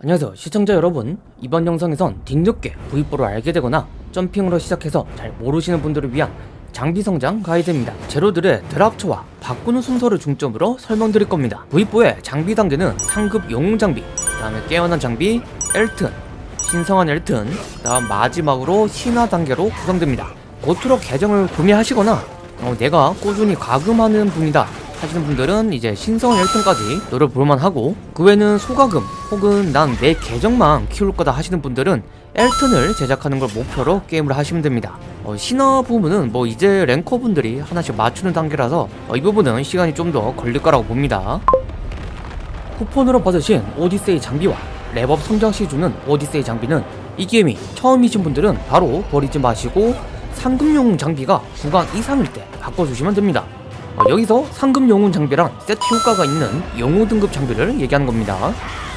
안녕하세요. 시청자 여러분 이번 영상에선 뒤늦게 V4를 알게 되거나 점핑으로 시작해서 잘 모르시는 분들을 위한 장비 성장 가이드입니다. 재료들의 드랍처와 바꾸는 순서를 중점으로 설명드릴 겁니다. V4의 장비 단계는 상급 영웅 장비 그 다음에 깨어난 장비 엘튼 신성한 엘튼 그 다음 마지막으로 신화 단계로 구성됩니다. 고트로 계정을 구매하시거나 어, 내가 꾸준히 가금하는 분이다 하시는 분들은 이제 신성한 1등까지 노려볼만 하고 그 외에는 소가금 혹은 난 내 계정만 키울 거다 하시는 분들은 엘튼을 제작하는 걸 목표로 게임을 하시면 됩니다. 어, 신화 부분은 뭐 이제 랭커분들이 하나씩 맞추는 단계라서 어, 이 부분은 시간이 좀 더 걸릴 거라고 봅니다. 쿠폰으로 받으신 오디세이 장비와 랩업 성장시 주는 오디세이 장비는 이 게임이 처음이신 분들은 바로 버리지 마시고 상금용 장비가 구간 이상일 때 바꿔주시면 됩니다 어, 여기서 상금 영웅 장비랑 세트 효과가 있는 영웅 등급 장비를 얘기하는 겁니다.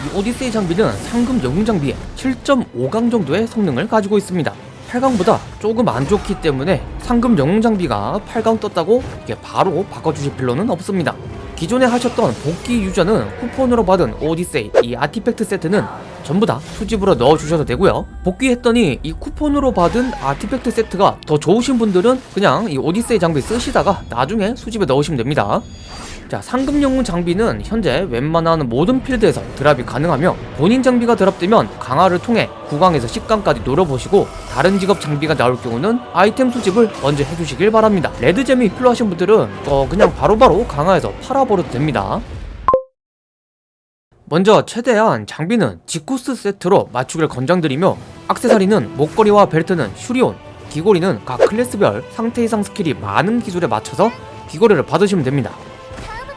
이 오디세이 장비는 상금 영웅 장비의 7.5강 정도의 성능을 가지고 있습니다. 8강보다 조금 안 좋기 때문에 상금 영웅 장비가 8강 떴다고 이게 바로 바꿔주실 필요는 없습니다. 기존에 하셨던 복귀 유저는 쿠폰으로 받은 오디세이 이 아티팩트 세트는 전부 다 수집으로 넣어주셔도 되고요. 복귀했더니 이 쿠폰으로 받은 아티팩트 세트가 더 좋으신 분들은 그냥 이 오디세이 장비 쓰시다가 나중에 수집에 넣으시면 됩니다. 자 상급 영웅 장비는 현재 웬만한 모든 필드에서 드랍이 가능하며 본인 장비가 드랍되면 강화를 통해 9강에서 10강까지 노려보시고 다른 직업 장비가 나올 경우는 아이템 수집을 먼저 해주시길 바랍니다. red gem이 필요하신 분들은 어 그냥 바로바로 강화해서 팔아버려도 됩니다 먼저 최대한 장비는 지코스 세트로 맞추길 권장드리며 악세사리는 목걸이와 벨트는 슈리온 귀걸이는 각 클래스별 상태 이상 스킬이 많은 기술에 맞춰서 귀걸이를 받으시면 됩니다.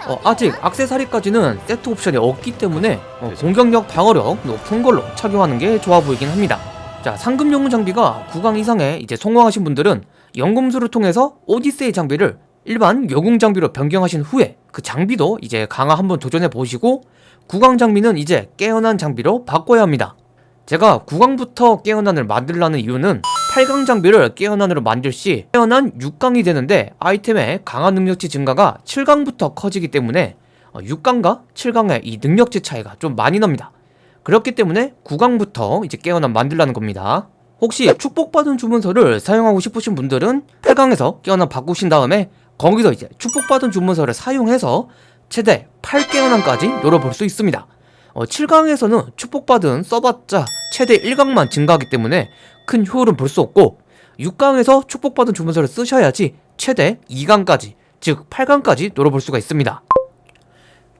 어, 아직 악세사리까지는 세트 옵션이 없기 때문에 어, 공격력 방어력 높은 걸로 착용하는 게 좋아 보이긴 합니다. 자 상급 영웅 장비가 9강 이상에 이제 성공하신 분들은 연금술을 통해서 오디세이 장비를 일반 영웅 장비로 변경하신 후에 그 장비도 이제 강화 한번 도전해 보시고 9강 장비는 이제 깨어난 장비로 바꿔야 합니다. 제가 9강부터 깨어난을 만들라는 이유는 8강 장비를 깨어난으로 만들 시 깨어난 6강이 되는데 아이템의 강화 능력치 증가가 7강부터 커지기 때문에 6강과 7강의 이 능력치 차이가 좀 많이 납니다. 그렇기 때문에 9강부터 이제 깨어난 만들라는 겁니다. 혹시 축복받은 주문서를 사용하고 싶으신 분들은 8강에서 깨어난 바꾸신 다음에 거기서 이제 축복받은 주문서를 사용해서 최대 8깨어난까지 노려볼 수 있습니다. 어, 7강에서는 축복받은 써봤자 최대 1강만 증가하기 때문에 큰 효율은 볼 수 없고 6강에서 축복받은 주문서를 쓰셔야지 최대 2강까지 즉 8강까지 노려볼 수가 있습니다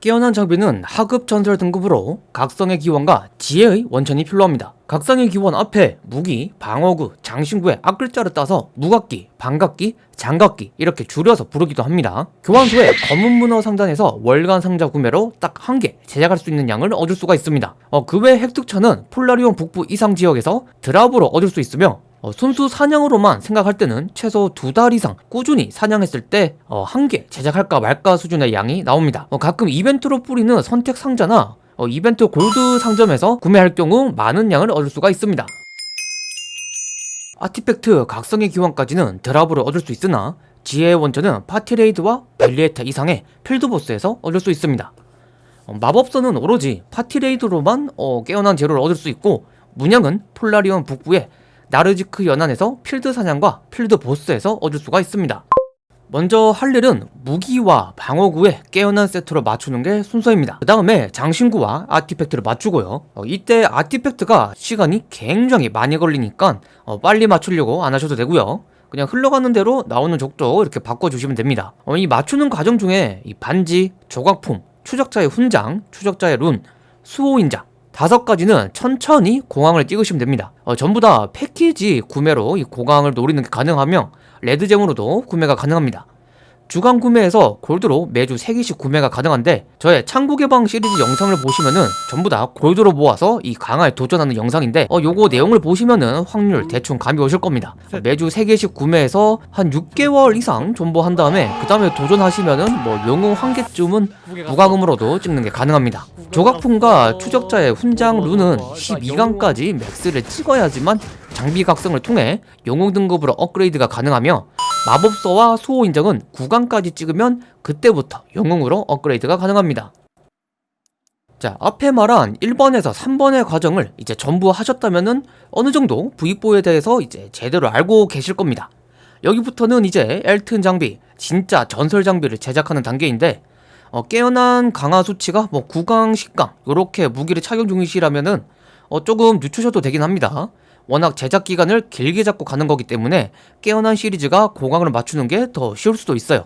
깨어난 장비는 하급 전설 등급으로 각성의 기원과 지혜의 원천이 필요합니다. 각성의 기원 앞에 무기, 방어구, 장신구의 앞글자를 따서 무각기, 반각기, 장각기 이렇게 줄여서 부르기도 합니다. 교환소의 검은 문어 상단에서 월간 상자 구매로 딱 한 개 제작할 수 있는 양을 얻을 수가 있습니다. 어, 그외 획득처는 폴라리온 북부 이상 지역에서 드랍으로 얻을 수 있으며 어, 순수 사냥으로만 생각할 때는 최소 두 달 이상 꾸준히 사냥했을 때 한개 어, 제작할까 말까 수준의 양이 나옵니다. 어, 가끔 이벤트로 뿌리는 선택 상자나 어, 이벤트 골드 상점에서 구매할 경우 많은 양을 얻을 수가 있습니다. artifact 각성의 기원까지는 drop으로 얻을 수 있으나 지혜의 원천은 party raid와 벨리에타 이상의 필드보스에서 얻을 수 있습니다. 어, 마법서는 오로지 party raid로만 어, 깨어난 재료를 얻을 수 있고 문양은 폴라리온 북부의 나르지크 연안에서 필드 사냥과 필드 보스에서 얻을 수가 있습니다. 먼저 할 일은 무기와 방어구에 깨어난 세트로 맞추는 게 순서입니다. 그 다음에 장신구와 아티팩트를 맞추고요. 어, 이때 아티팩트가 시간이 굉장히 많이 걸리니까 어, 빨리 맞추려고 안 하셔도 되고요. 그냥 흘러가는 대로 나오는 족도 이렇게 바꿔주시면 됩니다. 어, 이 맞추는 과정 중에 이 반지, 조각품, 추적자의 훈장, 추적자의 룬, 수호인장 다섯 가지는 천천히 공항을 찍으시면 됩니다. 어, 전부 다 패키지 구매로 이 공항을 노리는 게 가능하며 레드잼으로도 구매가 가능합니다 주간 구매에서 골드로 매주 3개씩 구매가 가능한데 저의 창고 개방 시리즈 영상을 보시면은 전부 다 골드로 모아서 이 강화에 도전하는 영상인데 어 요거 내용을 보시면은 확률 대충 감이 오실 겁니다. 매주 3개씩 구매해서 한 6개월 이상 존버한 다음에 그 다음에 도전하시면은 뭐 영웅 한 개쯤은 무과금으로도 찍는 게 가능합니다. 조각품과 추적자의 훈장 룬은 12강까지 맥스를 찍어야지만 장비 각성을 통해 영웅 등급으로 업그레이드가 가능하며 마법서와 수호 인정은 9강까지 찍으면 그때부터 영웅으로 업그레이드가 가능합니다. 자, 앞에 말한 1번에서 3번의 과정을 이제 전부 하셨다면은 어느 정도 V4에 대해서 이제 제대로 알고 계실 겁니다. 여기부터는 이제 엘튼 장비, 진짜 전설 장비를 제작하는 단계인데 어, 깨어난 강화 수치가 뭐 9강, 10강 요렇게 무기를 착용 중이시라면은 어, 조금 늦추셔도 되긴 합니다. 워낙 제작 기간을 길게 잡고 가는 거기 때문에 깨어난 시리즈가 고강을 맞추는 게 더 쉬울 수도 있어요.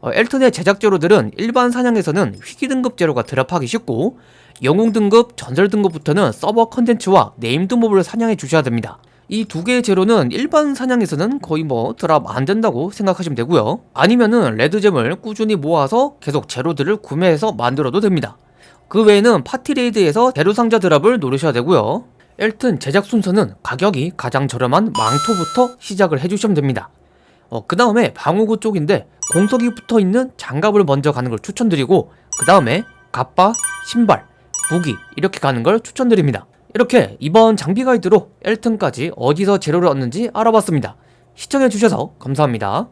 어, 엘튼의 제작 재료들은 일반 사냥에서는 희귀 등급 재료가 drop하기 쉽고 영웅 등급, 전설 등급부터는 서버 컨텐츠와 named mob을 사냥해 주셔야 됩니다. 이 두 개의 재료는 일반 사냥에서는 거의 뭐 drop 안 된다고 생각하시면 되고요. 아니면은 red gem을 꾸준히 모아서 계속 재료들을 구매해서 만들어도 됩니다. 그 외에는 party raid에서 재료 상자 drop을 노리셔야 되고요. 엘튼 제작 순서는 가격이 가장 저렴한 망토부터 시작을 해주시면 됩니다. 어, 그 다음에 방어구 쪽인데 공석이 붙어 있는 장갑을 먼저 가는 걸 추천드리고 그 다음에 갑바, 신발, 무기 이렇게 가는 걸 추천드립니다. 이렇게 이번 장비 가이드로 엘튼까지 어디서 재료를 얻는지 알아봤습니다. 시청해주셔서 감사합니다.